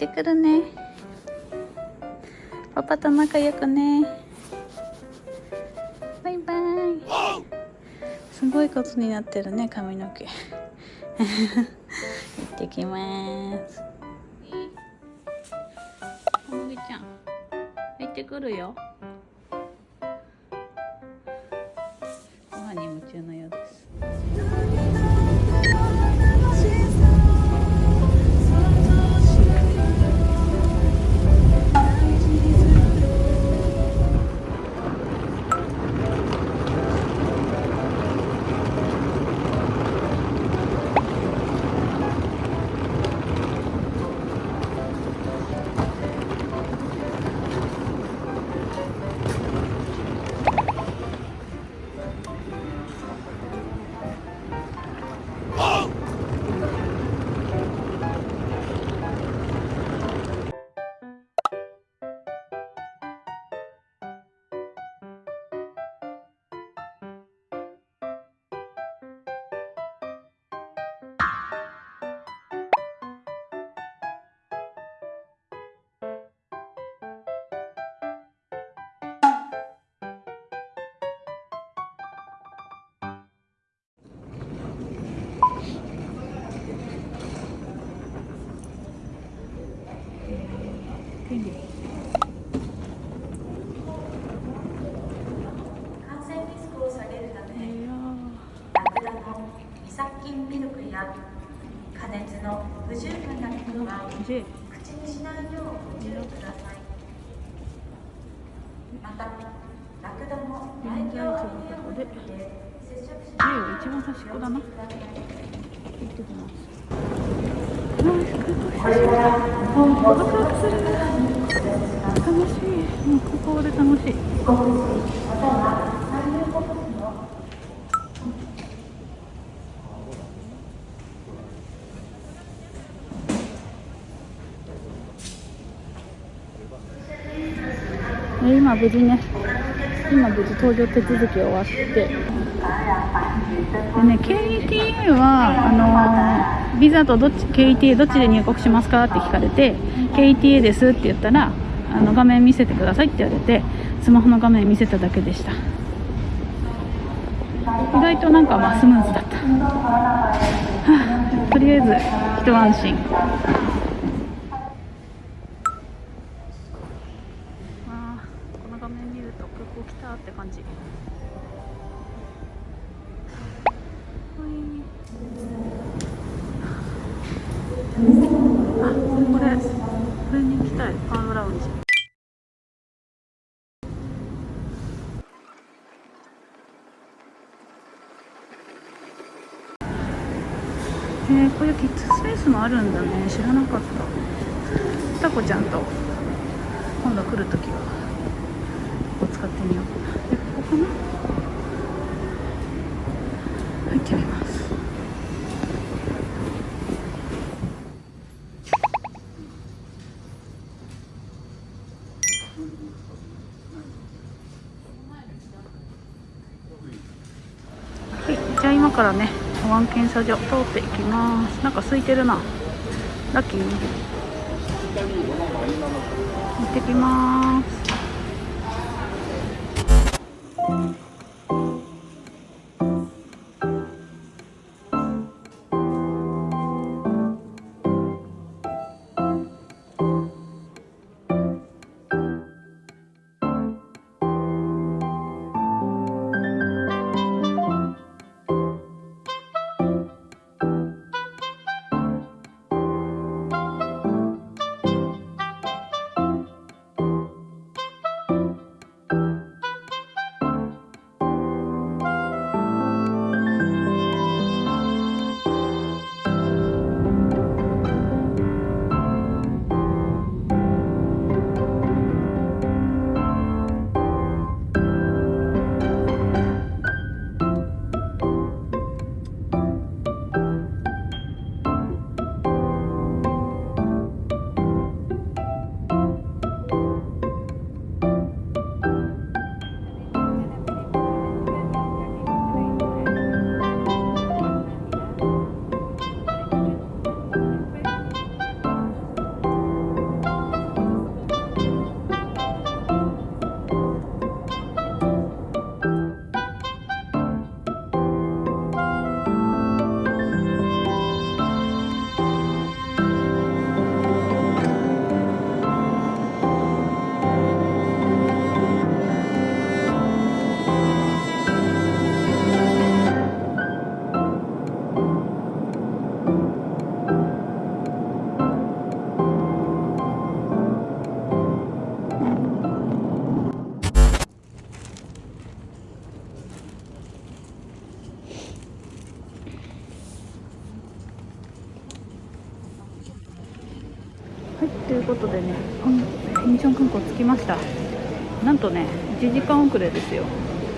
行ってくるね。パパと仲良くね。バイバイ。すごいことになってるね髪の毛。行ってきます。おむぎちゃん。行ってくるよ。ご飯に夢中のようです感染リスクを下げるためラクダの胃殺菌ミルクや加熱の不十分なもうここで楽しい。今無事ね。今無事搭乗手続き終わって。でね KTA はあのービザとどっち KTA どっちで入国しますかって聞かれて KTA ですって言ったらあの画面見せてくださいって言われてスマホの画面見せただけでした。意外となんかまあスムーズだった、はあとりあえず一安心。あこの画面見ると空港来たって感じ。これこれに行きたい。パームラウンジ。えー、こういうキッズスペースもあるんだね。知らなかった。タコちゃんと今度来るときはここ使ってみよう。かなえここかな。入ってみます。はいじゃあ今からね保安検査所通っていきます。なんか空いてるな。ラッキー。行ってきます。はい、ということでね、インチョン空港着きました。なんとね、1時間遅れですよ。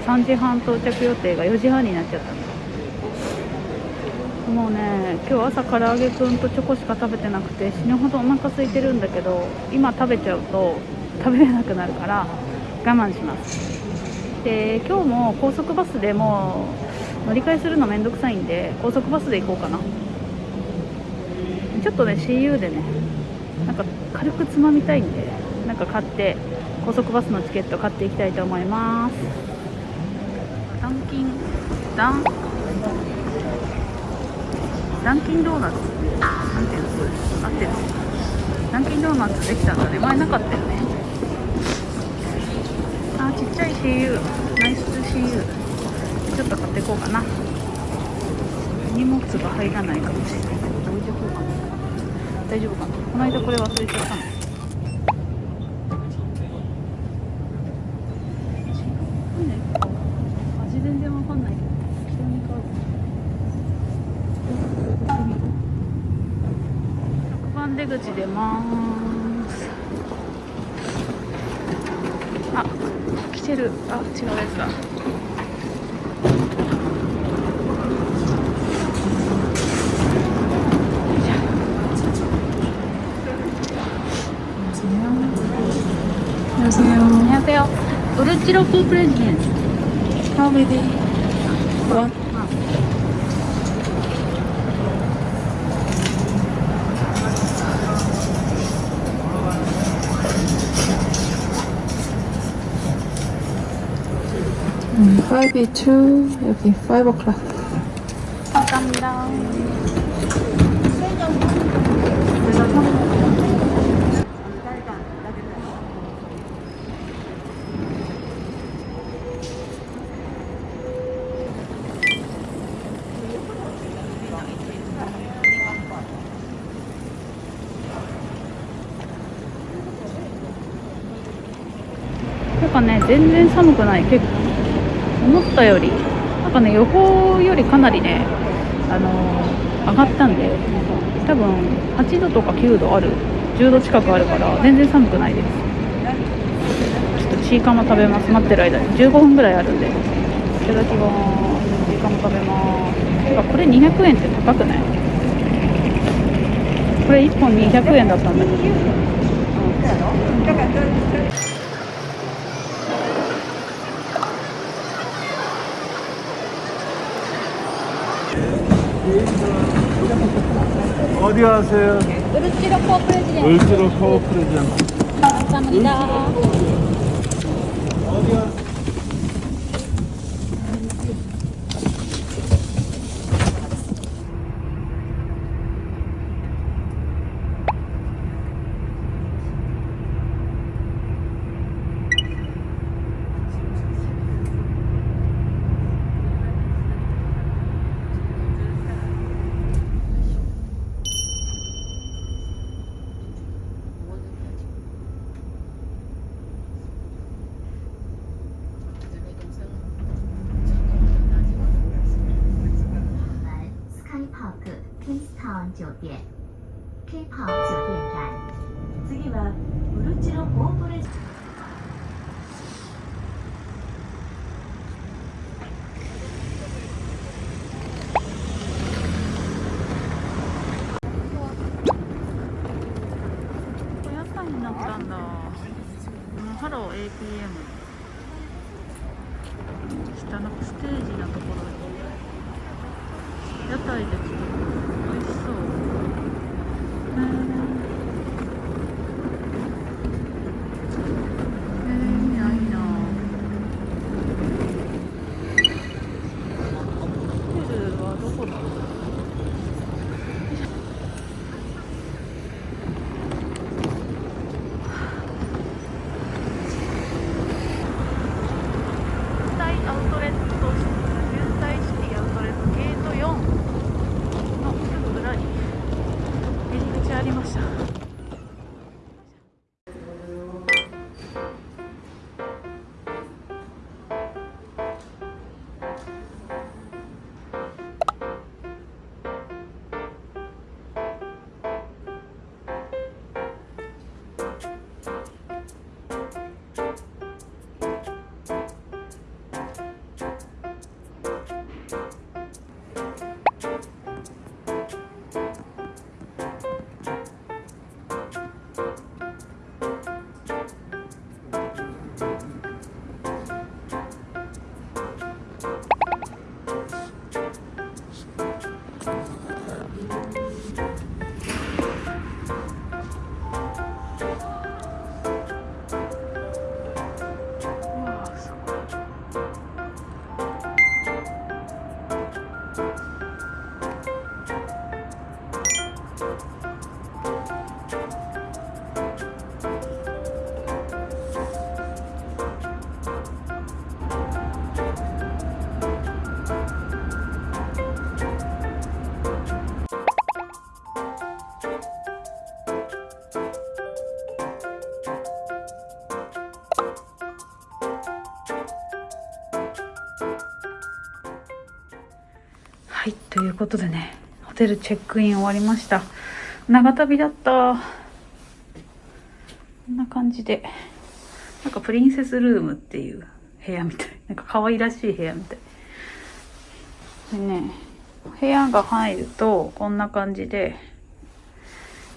3時半到着予定が4時半になっちゃったもうね、今日朝唐揚げくんとチョコしか食べてなくて死ぬほどお腹空いてるんだけど、今食べちゃうと食べれなくなるから我慢します。で、今日も高速バスでも乗り換えするのめんどくさいんで、高速バスで行こうかな。ちょっとね CU でねなんか軽くつまみたいんでなんか買って高速バスのチケット買っていきたいと思います。ダンキンダンダンキンドーナツ。なんていうのこれ合ってる。ダンキンドーナツできたんだね。前なかったよね。あちっちゃい CU ナイス CU ちょっと買っていこうかな。荷物が入らないかもしれない。大丈夫かな？この間これ忘れちゃったの。味全然わかんない。けど適当に買う6番出口出ます。あ来てる。あ違うやつだ 푸 프레지던트. How many? One. 음, 5B2 여기 5 o'clock. 감사합니다. 全然寒くない、結構。思ったより、なんかね、予報よりかなりね、あのー上がったんで、多分8度とか9度ある、10度近くあるから、全然寒くないです。ちょっとチーカマ食べます、待ってる間に。15分ぐらいあるんで。いただきます。チーカマ食べます。てか、これ200円って高くない？これ1本200円だったんだけど。 어디 가세요? 우르치로 코어 프레지던트. 울트로 코어 프레젠트. 감사합니다. 次はウルチロコーポレーション。ここ屋台になったんだ。ハロー APM。下のステージのところに。屋台で作る。美味しそう。へーへーいいないいな。ホテルはどこだろう。渋滞アウトレット渋滞シティアウトレットゲート4のすぐ裏にりました。ありましたことでねホテルチェックイン終わりました。長旅だった。こんな感じで。なんかプリンセスルームっていう部屋みたい。なんか可愛らしい部屋みたい。でね部屋が入るとこんな感じで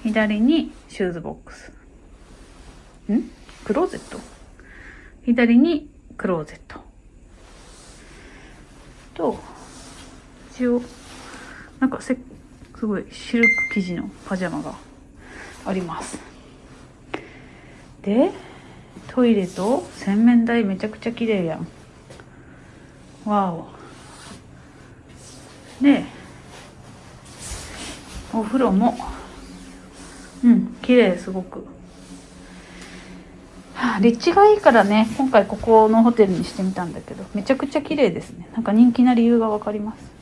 左にシューズボックス。ん？クローゼット？左にクローゼット。と一応なんかせすごいシルク生地のパジャマがあります。でトイレと洗面台めちゃくちゃ綺麗やん。わおでお風呂もうん綺麗すごく。立地がいいからね今回ここのホテルにしてみたんだけどめちゃくちゃ綺麗ですね。なんか人気な理由がわかります。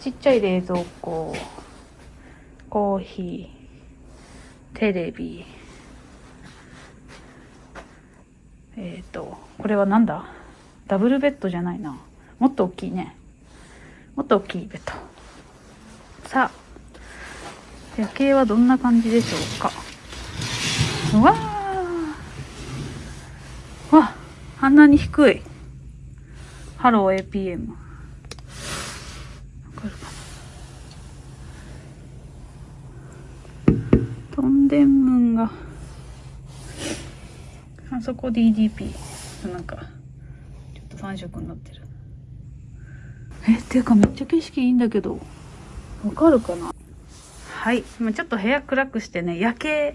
ちっちゃい冷蔵庫コーヒーテレビえっ、ー、とこれはなんだ？ダブルベッドじゃないな。もっと大きいね。もっと大きいベッド。さあ夜景はどんな感じでしょうか？うわー。わあんなに低い。ハロー APM わかるかなトンデムンが。あそこ DDP なんかちょっと3色になってる。えっていうかめっちゃ景色いいんだけどわかるかな？はい。今ちょっと部屋暗くしてね夜景。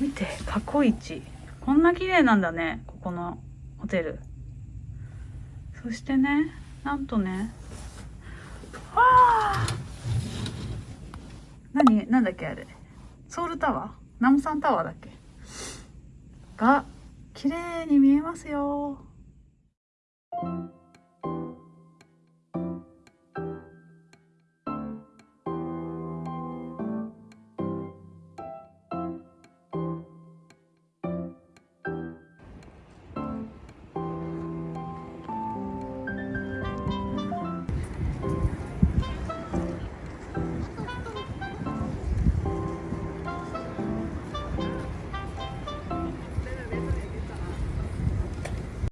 見て過去一。こんな綺麗なんだねここのホテル。そしてねなんとね。わあ何？なんだっけあれ？ソウルタワー？ナムサンタワーだっけ？が綺麗に見えますよ。